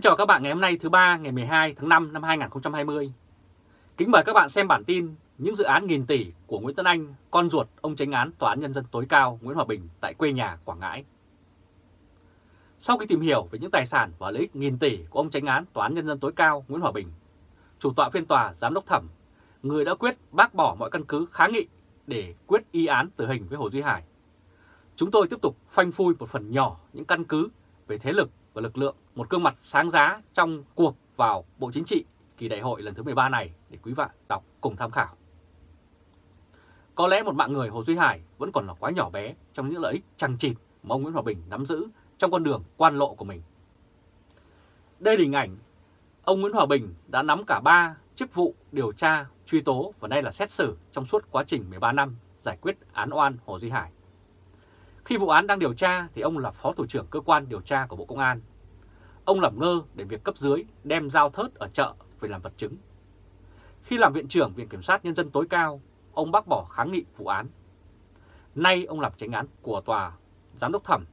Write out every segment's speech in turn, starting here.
Kính chào các bạn ngày hôm nay thứ ba ngày 12 tháng 5 năm 2020. Kính mời các bạn xem bản tin những dự án nghìn tỷ của Nguyễn Tân Anh, con ruột ông tránh án Tòa án Nhân dân tối cao Nguyễn Hòa Bình tại quê nhà Quảng Ngãi. Sau khi tìm hiểu về những tài sản và lợi ích nghìn tỷ của ông tránh án Tòa án Nhân dân tối cao Nguyễn Hòa Bình, chủ tọa phiên tòa giám đốc thẩm, người đã quyết bác bỏ mọi căn cứ kháng nghị để quyết y án tử hình với Hồ Duy Hải. Chúng tôi tiếp tục phanh phui một phần nhỏ những căn cứ về thế lực và lực lượng một gương mặt sáng giá trong cuộc vào Bộ Chính trị kỳ đại hội lần thứ 13 này để quý bạn đọc cùng tham khảo. Có lẽ một mạng người Hồ Duy Hải vẫn còn là quá nhỏ bé trong những lợi ích chằng chịt mà ông Nguyễn Hòa Bình nắm giữ trong con đường quan lộ của mình. Đây là hình ảnh ông Nguyễn Hòa Bình đã nắm cả ba chức vụ điều tra, truy tố và nay là xét xử trong suốt quá trình 13 năm giải quyết án oan Hồ Duy Hải. Khi vụ án đang điều tra thì ông là Phó Thủ trưởng Cơ quan Điều tra của Bộ Công an. Ông làm ngơ để việc cấp dưới đem dao thớt ở chợ về làm vật chứng. Khi làm Viện trưởng Viện Kiểm sát Nhân dân tối cao, ông bác bỏ kháng nghị vụ án. Nay ông làm tránh án của tòa giám đốc thẩm,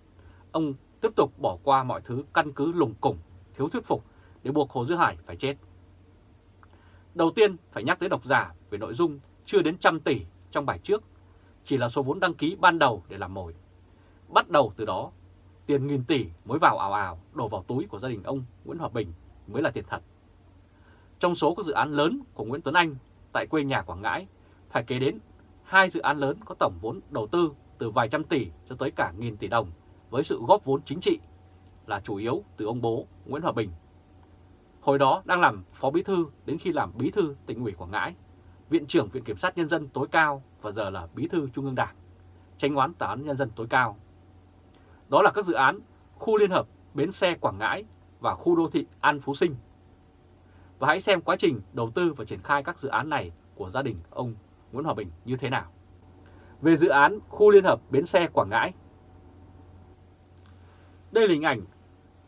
ông tiếp tục bỏ qua mọi thứ căn cứ lùng củng, thiếu thuyết phục để buộc Hồ Dư Hải phải chết. Đầu tiên phải nhắc tới độc giả về nội dung chưa đến trăm tỷ trong bài trước, chỉ là số vốn đăng ký ban đầu để làm mồi. Bắt đầu từ đó, tiền nghìn tỷ mới vào ảo ảo đổ vào túi của gia đình ông Nguyễn Hòa Bình mới là tiền thật. Trong số các dự án lớn của Nguyễn Tuấn Anh tại quê nhà Quảng Ngãi, phải kể đến hai dự án lớn có tổng vốn đầu tư từ vài trăm tỷ cho tới cả nghìn tỷ đồng với sự góp vốn chính trị là chủ yếu từ ông bố Nguyễn Hòa Bình. Hồi đó đang làm phó bí thư đến khi làm bí thư tỉnh ủy Quảng Ngãi, viện trưởng Viện Kiểm sát Nhân dân tối cao và giờ là bí thư Trung ương Đảng, tranh oán tòa án Nhân dân tối cao đó là các dự án khu liên hợp Bến xe Quảng Ngãi và khu đô thị An Phú Sinh. Và hãy xem quá trình đầu tư và triển khai các dự án này của gia đình ông Nguyễn Hòa Bình như thế nào. Về dự án khu liên hợp Bến xe Quảng Ngãi. Đây là hình ảnh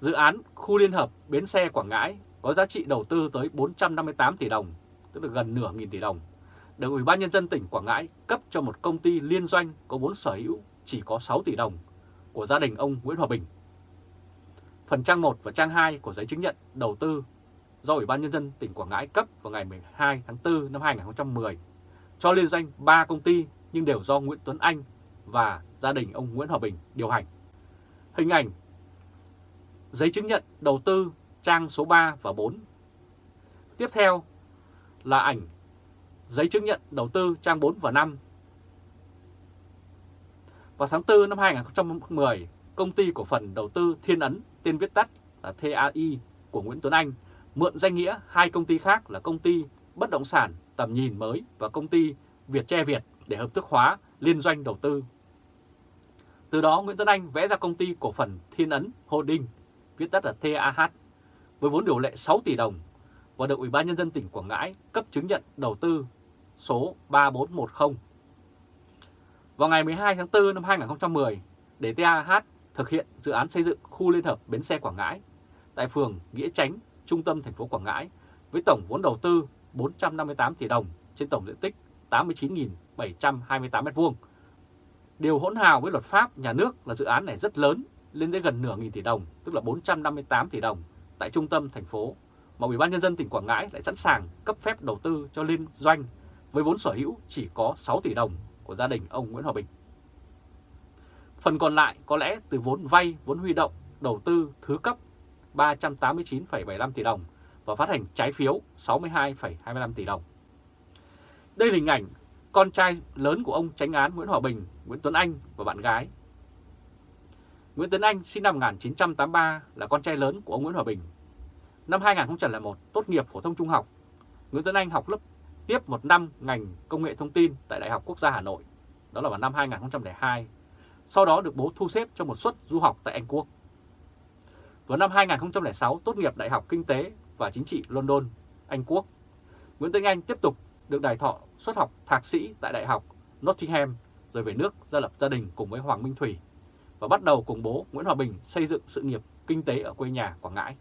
dự án khu liên hợp Bến xe Quảng Ngãi có giá trị đầu tư tới 458 tỷ đồng, tức là gần nửa nghìn tỷ đồng, được Ủy ban Nhân dân tỉnh Quảng Ngãi cấp cho một công ty liên doanh có vốn sở hữu chỉ có 6 tỷ đồng của gia đình ông Nguyễn Hòa Bình. Phần trang 1 và trang 2 của giấy chứng nhận đầu tư do Ủy ban Nhân dân tỉnh Quảng Ngãi cấp vào ngày 12 tháng 4 năm 2010 cho liên doanh 3 công ty nhưng đều do Nguyễn Tuấn Anh và gia đình ông Nguyễn Hòa Bình điều hành. Hình ảnh, giấy chứng nhận đầu tư trang số 3 và 4. Tiếp theo là ảnh, giấy chứng nhận đầu tư trang 4 và 5 vào tháng 4 năm 2010, công ty cổ phần đầu tư Thiên Ấn, tên viết tắt là TAI của Nguyễn Tuấn Anh, mượn danh nghĩa hai công ty khác là công ty bất động sản tầm nhìn mới và công ty Việt Tre Việt để hợp thức hóa liên doanh đầu tư. Từ đó Nguyễn Tuấn Anh vẽ ra công ty cổ phần Thiên Ấn Holding, viết tắt là TAH, với vốn điều lệ 6 tỷ đồng và được Ủy ban Nhân dân tỉnh Quảng Ngãi cấp chứng nhận đầu tư số 3410 vào ngày 12 tháng 4 năm 2010, để TAH thực hiện dự án xây dựng khu liên hợp bến xe Quảng Ngãi tại phường Nghĩa Chánh, trung tâm thành phố Quảng Ngãi với tổng vốn đầu tư 458 tỷ đồng trên tổng diện tích 89.728 m2. Điều hỗn hào với luật pháp nhà nước là dự án này rất lớn, lên tới gần nửa nghìn tỷ đồng, tức là 458 tỷ đồng tại trung tâm thành phố, mà Ủy ban Nhân dân tỉnh Quảng Ngãi lại sẵn sàng cấp phép đầu tư cho liên doanh với vốn sở hữu chỉ có 6 tỷ đồng của gia đình ông Nguyễn Hòa Bình. Phần còn lại có lẽ từ vốn vay, vốn huy động, đầu tư thứ cấp 389,75 tỷ đồng và phát hành trái phiếu 62,25 tỷ đồng. Đây là hình ảnh con trai lớn của ông tránh án Nguyễn Hòa Bình, Nguyễn Tuấn Anh và bạn gái. Nguyễn Tuấn Anh sinh năm 1983 là con trai lớn của ông Nguyễn Hòa Bình. Năm 2001 tốt nghiệp phổ thông trung học. Nguyễn Tuấn Anh học lớp tiếp một năm ngành công nghệ thông tin tại Đại học Quốc gia Hà Nội, đó là vào năm 2002. Sau đó được bố thu xếp cho một suất du học tại Anh Quốc. Vào năm 2006 tốt nghiệp Đại học Kinh tế và Chính trị London, Anh Quốc. Nguyễn Tân Anh tiếp tục được đài thọ xuất học thạc sĩ tại Đại học Nottingham rồi về nước gia lập gia đình cùng với Hoàng Minh Thủy và bắt đầu cùng bố Nguyễn Hòa Bình xây dựng sự nghiệp kinh tế ở quê nhà Quảng Ngãi.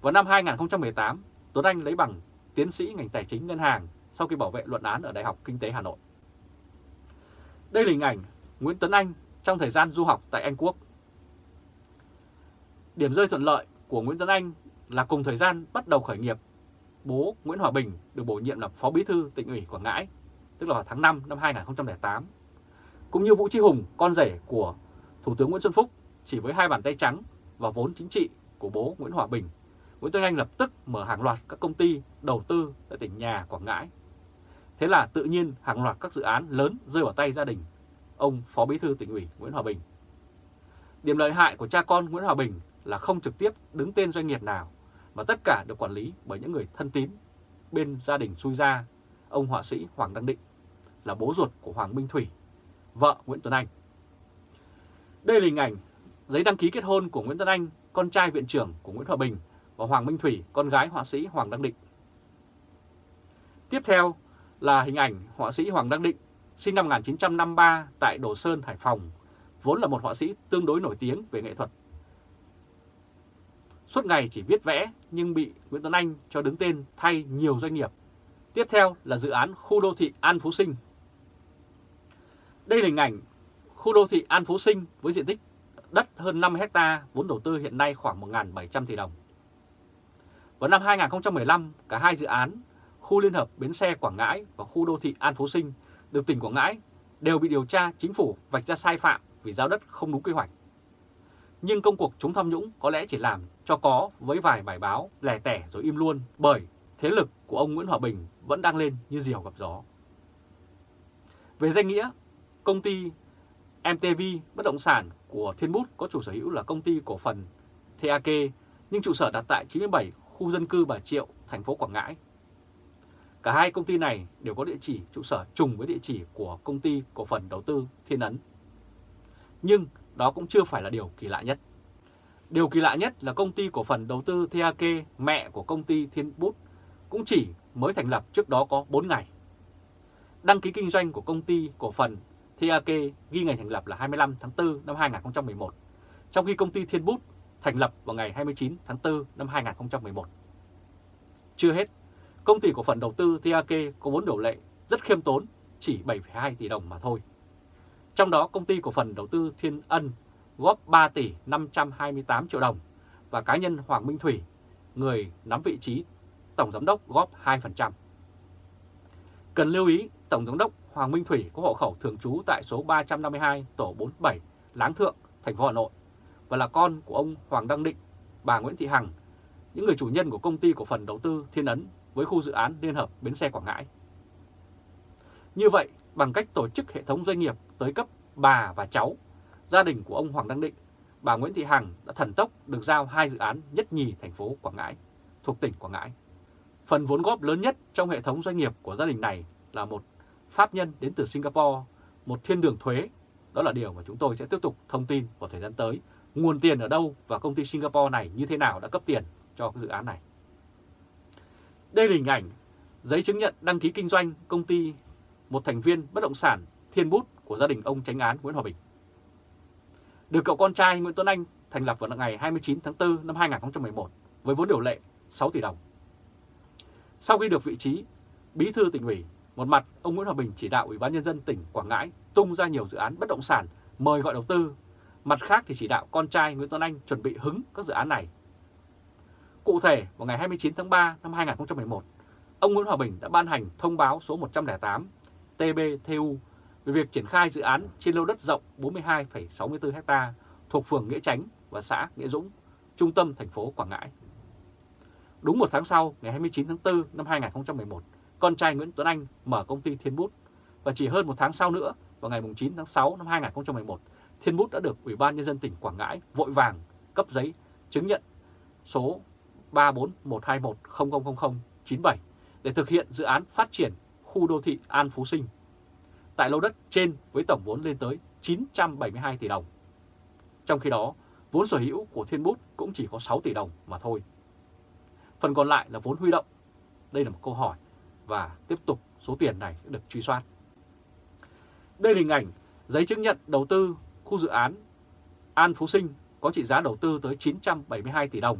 Vào năm 2018, Tuấn Anh lấy bằng tiến sĩ ngành tài chính ngân hàng sau khi bảo vệ luận án ở Đại học Kinh tế Hà Nội. Đây là hình ảnh Nguyễn Tuấn Anh trong thời gian du học tại Anh Quốc. Điểm rơi thuận lợi của Nguyễn Tuấn Anh là cùng thời gian bắt đầu khởi nghiệp, bố Nguyễn Hòa Bình được bổ nhiệm làm Phó Bí thư tỉnh ủy Quảng Ngãi, tức là vào tháng 5 năm 2008. Cũng như Vũ Trí Hùng, con rể của Thủ tướng Nguyễn Xuân Phúc, chỉ với hai bàn tay trắng và vốn chính trị của bố Nguyễn Hòa Bình, Nguyễn Tuấn Anh lập tức mở hàng loạt các công ty đầu tư tại tỉnh nhà Quảng Ngãi. Thế là tự nhiên hàng loạt các dự án lớn rơi vào tay gia đình ông Phó Bí thư tỉnh ủy Nguyễn Hòa Bình. Điểm lợi hại của cha con Nguyễn Hòa Bình là không trực tiếp đứng tên doanh nghiệp nào, mà tất cả được quản lý bởi những người thân tín bên gia đình xui ra, ông họa sĩ Hoàng Đăng Định là bố ruột của Hoàng Minh Thủy, vợ Nguyễn Tuấn Anh. Đây là hình ảnh giấy đăng ký kết hôn của Nguyễn Tuấn Anh, con trai viện trưởng của Nguyễn Hòa Bình và Hoàng Minh Thủy, con gái họa sĩ Hoàng Đăng Định. Tiếp theo là hình ảnh họa sĩ Hoàng Đăng Định, sinh năm 1953 tại Đồ Sơn, Hải Phòng, vốn là một họa sĩ tương đối nổi tiếng về nghệ thuật. Suốt ngày chỉ viết vẽ nhưng bị Nguyễn Tuấn Anh cho đứng tên thay nhiều doanh nghiệp. Tiếp theo là dự án khu đô thị An Phú Sinh. Đây là hình ảnh khu đô thị An Phú Sinh với diện tích đất hơn 5 hecta, vốn đầu tư hiện nay khoảng 1.700 tỷ đồng. Vào năm 2015, cả hai dự án khu liên hợp bến xe Quảng Ngãi và khu đô thị An Phú Sinh được tỉnh Quảng Ngãi đều bị điều tra chính phủ vạch ra sai phạm vì giao đất không đúng quy hoạch. Nhưng công cuộc chống tham nhũng có lẽ chỉ làm cho có với vài bài báo lẻ tẻ rồi im luôn bởi thế lực của ông Nguyễn Hòa Bình vẫn đang lên như diều gặp gió. Về danh nghĩa, công ty MTV bất động sản của Thiên Bút có chủ sở hữu là công ty cổ phần TAK nhưng trụ sở đặt tại 97 khu dân cư Bà Triệu, thành phố Quảng Ngãi. Cả hai công ty này đều có địa chỉ trụ sở trùng với địa chỉ của công ty cổ phần đầu tư Thiên Ấn. Nhưng đó cũng chưa phải là điều kỳ lạ nhất. Điều kỳ lạ nhất là công ty cổ phần đầu tư TAK mẹ của công ty Thiên Bút cũng chỉ mới thành lập trước đó có 4 ngày. Đăng ký kinh doanh của công ty cổ phần TAK ghi ngày thành lập là 25 tháng 4 năm 2011, trong khi công ty Thiên Bút thành lập vào ngày 29 tháng 4 năm 2011. Chưa hết, công ty cổ phần đầu tư TAK có vốn điều lệ rất khiêm tốn, chỉ 7,2 tỷ đồng mà thôi. Trong đó công ty cổ phần đầu tư Thiên Ân góp 3 tỷ 528 triệu đồng và cá nhân Hoàng Minh Thủy, người nắm vị trí Tổng Giám đốc góp 2%. Cần lưu ý Tổng Giám đốc Hoàng Minh Thủy có hộ khẩu thường trú tại số 352 tổ 47 Láng Thượng, thành phố Hà Nội và là con của ông Hoàng Đăng Định, bà Nguyễn Thị Hằng, những người chủ nhân của công ty cổ phần đầu tư Thiên Ấn với khu dự án Liên Hợp Bến Xe Quảng Ngãi. Như vậy, bằng cách tổ chức hệ thống doanh nghiệp tới cấp bà và cháu, gia đình của ông Hoàng Đăng Định, bà Nguyễn Thị Hằng đã thần tốc được giao hai dự án nhất nhì thành phố Quảng Ngãi, thuộc tỉnh Quảng Ngãi. Phần vốn góp lớn nhất trong hệ thống doanh nghiệp của gia đình này là một pháp nhân đến từ Singapore, một thiên đường thuế. Đó là điều mà chúng tôi sẽ tiếp tục thông tin vào thời gian tới. Nguồn tiền ở đâu và công ty Singapore này như thế nào đã cấp tiền cho dự án này. Đây là hình ảnh giấy chứng nhận đăng ký kinh doanh công ty một thành viên bất động sản Thiên Bút của gia đình ông tránh án Nguyễn Hòa Bình. Được cậu con trai Nguyễn Tuấn Anh thành lập vào ngày 29 tháng 4 năm 2011 với vốn điều lệ 6 tỷ đồng. Sau khi được vị trí bí thư tỉnh ủy, một mặt ông Nguyễn Hòa Bình chỉ đạo Ủy ban Nhân dân tỉnh Quảng Ngãi tung ra nhiều dự án bất động sản mời gọi đầu tư, mặt khác thì chỉ đạo con trai Nguyễn Tuấn Anh chuẩn bị hứng các dự án này. Cụ thể, vào ngày 29 tháng 3 năm 2011, ông Nguyễn Hòa Bình đã ban hành thông báo số 108 TBTU về việc triển khai dự án trên lô đất rộng 42,64 ha thuộc phường Nghĩa Chánh và xã Nghĩa Dũng, trung tâm thành phố Quảng Ngãi. Đúng một tháng sau, ngày 29 tháng 4 năm 2011, con trai Nguyễn Tuấn Anh mở công ty Thiên Bút và chỉ hơn một tháng sau nữa, vào ngày 9 tháng 6 năm 2011, Thiên Bút đã được Ủy ban Nhân dân tỉnh Quảng Ngãi vội vàng cấp giấy chứng nhận số 34121000097 để thực hiện dự án phát triển khu đô thị An Phú Sinh tại lô đất trên với tổng vốn lên tới 972 tỷ đồng. Trong khi đó, vốn sở hữu của Thiên Bút cũng chỉ có 6 tỷ đồng mà thôi. Phần còn lại là vốn huy động. Đây là một câu hỏi và tiếp tục số tiền này sẽ được truy soát. Đây là hình ảnh giấy chứng nhận đầu tư khu dự án An Phú Sinh có trị giá đầu tư tới 972 tỷ đồng.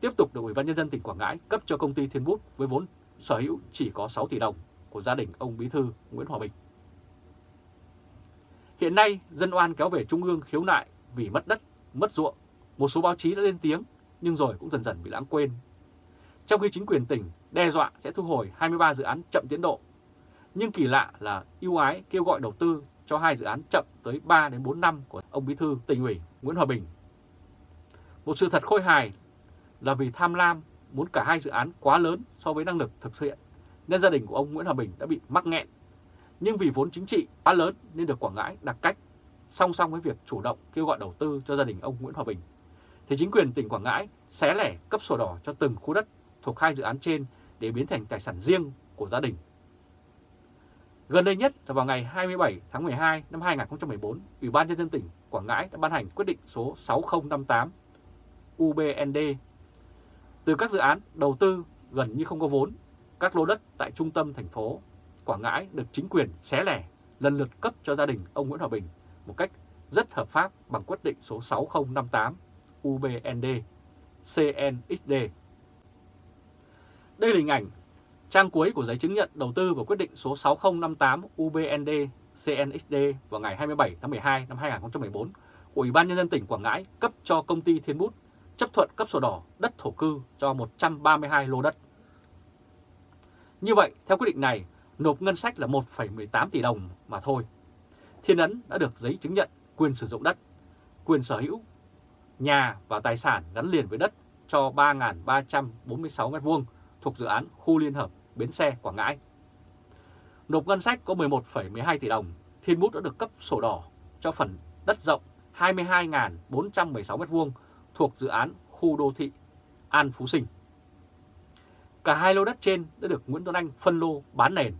Tiếp tục được Ủy ban Nhân dân tỉnh Quảng Ngãi cấp cho công ty Thiên Bút với vốn sở hữu chỉ có 6 tỷ đồng của gia đình ông Bí Thư Nguyễn Hòa Bình. Hiện nay, dân oan kéo về Trung ương khiếu nại vì mất đất, mất ruộng. Một số báo chí đã lên tiếng nhưng rồi cũng dần dần bị lãng quên. Trong khi chính quyền tỉnh đe dọa sẽ thu hồi 23 dự án chậm tiến độ, nhưng kỳ lạ là ưu ái kêu gọi đầu tư cho hai dự án chậm tới 3 đến 4 năm của ông Bí thư tỉnh ủy Nguyễn Hòa Bình. Một sự thật khôi hài là vì tham lam muốn cả hai dự án quá lớn so với năng lực thực hiện, nên gia đình của ông Nguyễn Hòa Bình đã bị mắc nghẹn. Nhưng vì vốn chính trị quá lớn nên được Quảng Ngãi đặt cách, song song với việc chủ động kêu gọi đầu tư cho gia đình ông Nguyễn Hòa Bình. Thì chính quyền tỉnh Quảng Ngãi xé lẻ cấp sổ đỏ cho từng khu đất thuộc hai dự án trên để biến thành tài sản riêng của gia đình. Gần đây nhất là vào ngày 27 tháng 12 năm 2014, Ủy ban Nhân dân tỉnh Quảng Ngãi đã ban hành quyết định số 6058 UBND từ các dự án đầu tư gần như không có vốn, các lô đất tại trung tâm thành phố Quảng Ngãi được chính quyền xé lẻ lần lượt cấp cho gia đình ông Nguyễn Hòa Bình một cách rất hợp pháp bằng quyết định số 6058 UBND CNXD. Đây là hình ảnh trang cuối của giấy chứng nhận đầu tư và quyết định số 6058 UBND CNXD vào ngày 27 tháng 12 năm 2014 của Ủy ban Nhân dân tỉnh Quảng Ngãi cấp cho công ty Thiên Bút chấp thuận cấp sổ đỏ đất thổ cư cho 132 lô đất. Như vậy, theo quyết định này, nộp ngân sách là 1,18 tỷ đồng mà thôi. Thiên Ấn đã được giấy chứng nhận quyền sử dụng đất, quyền sở hữu, nhà và tài sản gắn liền với đất cho 3.346 m2 thuộc dự án khu liên hợp Bến Xe Quảng Ngãi. Nộp ngân sách có 11,12 tỷ đồng, Thiên Bút đã được cấp sổ đỏ cho phần đất rộng 22.416 m2 thuộc dự án khu đô thị An Phú Sinh. Cả hai lô đất trên đã được Nguyễn Tuấn Anh phân lô bán nền,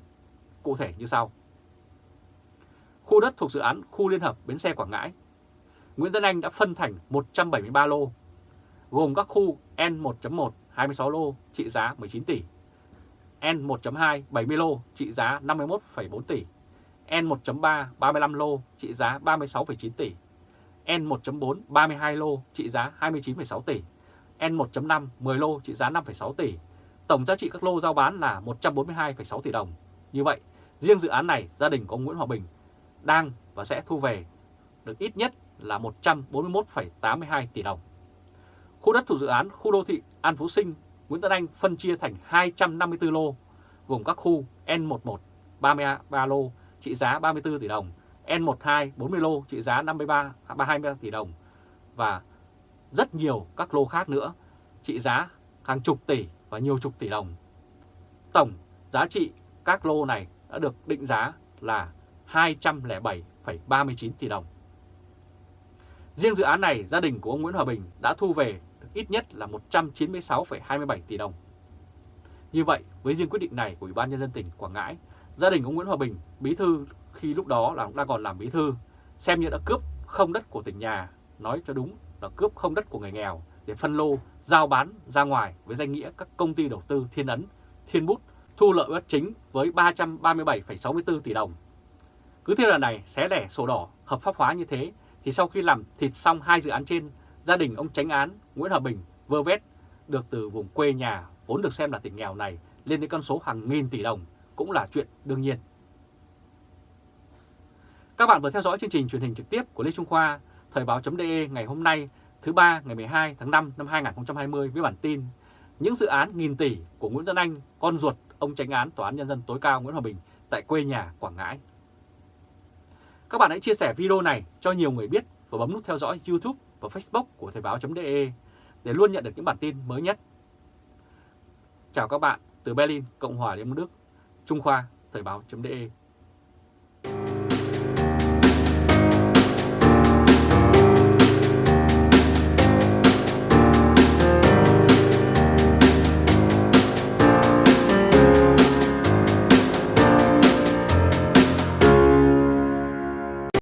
cụ thể như sau. Khu đất thuộc dự án khu liên hợp Bến Xe Quảng Ngãi, Nguyễn Tuấn Anh đã phân thành 173 lô, gồm các khu N1.1 26 lô trị giá 19 tỷ, N1.2 70 lô trị giá 51,4 tỷ, N1.3 35 lô trị giá 36,9 tỷ, N1.4 32 lô trị giá 29,6 tỷ, N1.5 10 lô trị giá 5,6 tỷ. Tổng giá trị các lô giao bán là 142,6 tỷ đồng. Như vậy, riêng dự án này gia đình của ông Nguyễn Hòa Bình đang và sẽ thu về được ít nhất là 141,82 tỷ đồng. Khu đất thuộc dự án khu đô thị An Phú Sinh, Nguyễn Tân Anh phân chia thành 254 lô, gồm các khu N11 33 lô trị giá 34 tỷ đồng, N12 40 lô trị giá 53 23 tỷ đồng và rất nhiều các lô khác nữa trị giá hàng chục tỷ và nhiều chục tỷ đồng. Tổng giá trị các lô này đã được định giá là 207,39 tỷ đồng. Riêng dự án này, gia đình của ông Nguyễn Hòa Bình đã thu về ít nhất là 196,27 tỷ đồng. Như vậy, với riêng quyết định này của Ủy ban Nhân dân tỉnh Quảng Ngãi, gia đình ông Nguyễn Hòa Bình, bí thư khi lúc đó là đang còn làm bí thư, xem như đã cướp không đất của tỉnh nhà, nói cho đúng là cướp không đất của người nghèo để phân lô, giao bán ra ngoài với danh nghĩa các công ty đầu tư Thiên Ấn, Thiên Bút thu lợi bất chính với 337,64 tỷ đồng. Cứ thế lần này xé lẻ sổ đỏ hợp pháp hóa như thế thì sau khi làm thịt xong hai dự án trên, gia đình ông tránh án Nguyễn Hòa Bình vơ vét được từ vùng quê nhà vốn được xem là tỉnh nghèo này lên đến con số hàng nghìn tỷ đồng cũng là chuyện đương nhiên. Các bạn vừa theo dõi chương trình truyền hình trực tiếp của Lê Trung Khoa, Thời báo.de ngày hôm nay thứ ba ngày 12 tháng 5 năm 2020 với bản tin Những dự án nghìn tỷ của Nguyễn Tân Anh, con ruột ông tránh án Tòa án Nhân dân tối cao Nguyễn Hòa Bình tại quê nhà Quảng Ngãi. Các bạn hãy chia sẻ video này cho nhiều người biết và bấm nút theo dõi YouTube và Facebook của Thời báo.de để luôn nhận được những bản tin mới nhất. Chào các bạn từ Berlin, Cộng hòa Liên bang Đức, Trung Khoa, Thời báo.de